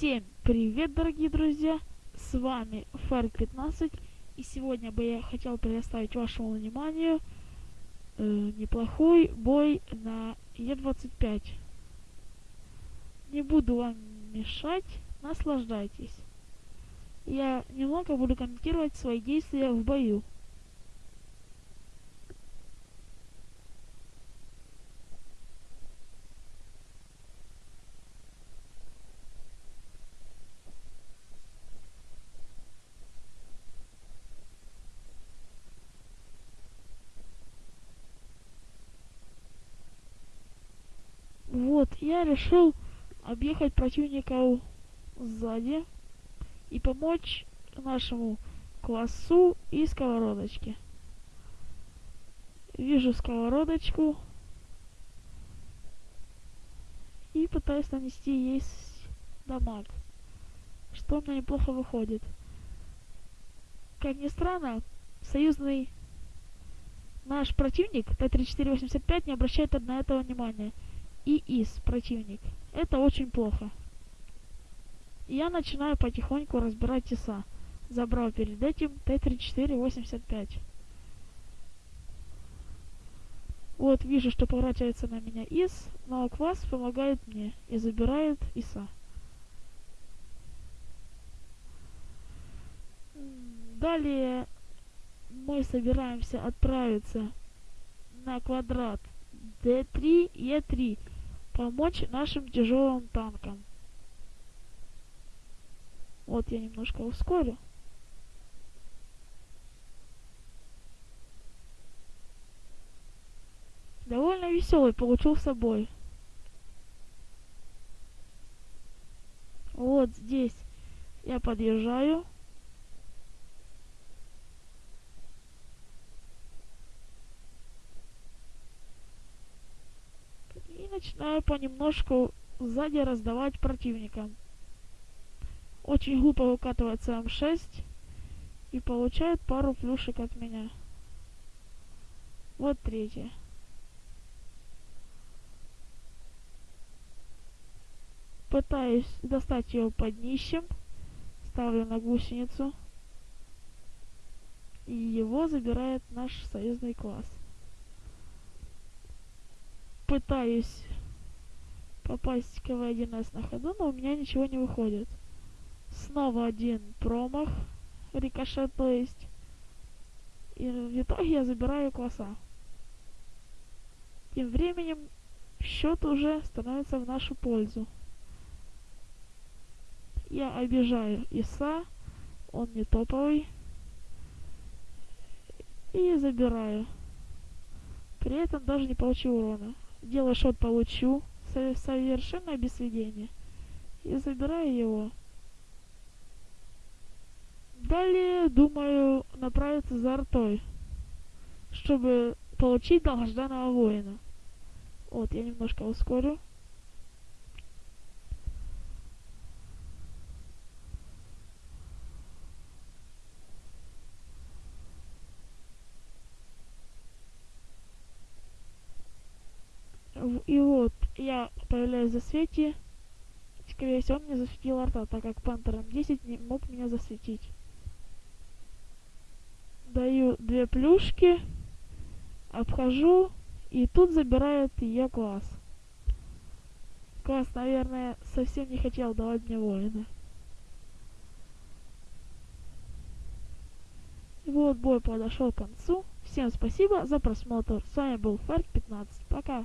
Всем привет, дорогие друзья! С вами Ферк 15 и сегодня бы я хотел предоставить вашему вниманию э, неплохой бой на Е25. Не буду вам мешать, наслаждайтесь. Я немного буду комментировать свои действия в бою. Вот, я решил объехать противника сзади и помочь нашему классу и сковородочке. Вижу сковородочку и пытаюсь нанести ей дамаг, что у неплохо выходит. Как ни странно, союзный наш противник Т-3485 не обращает на этого внимания и ИС противник. Это очень плохо. я начинаю потихоньку разбирать ТИСа. Забрал перед этим Т-34-85. Вот, вижу, что поворачивается на меня ИС, но Квас помогает мне и забирает ИСа. Далее мы собираемся отправиться на квадрат D3 и E3 помочь нашим тяжелым танкам. Вот я немножко ускорю. Довольно веселый получился бой. Вот здесь я подъезжаю. Начинаю понемножку сзади раздавать противникам. Очень глупо выкатывается М6 и получает пару плюшек от меня. Вот третье. Пытаюсь достать его под днищем. Ставлю на гусеницу. И его забирает наш союзный класс пытаюсь попасть в КВ-1С на ходу, но у меня ничего не выходит. Снова один промах, рикошет, то есть. И в итоге я забираю класса. Тем временем счет уже становится в нашу пользу. Я обижаю Иса, он не топовый. И забираю. При этом даже не получил урона делаю шот получу, совершенно без сведения. И забираю его. Далее, думаю, направиться за артой, чтобы получить долгожданного воина. Вот, я немножко ускорю. И вот, я появляюсь в засвете. Скорее всего, он мне засветил арта, так как Пантером 10 не мог меня засветить. Даю две плюшки, обхожу, и тут забирает ее класс. Класс, наверное, совсем не хотел давать мне воина. Вот бой подошел к концу. Всем спасибо за просмотр. С вами был Фарк 15. Пока.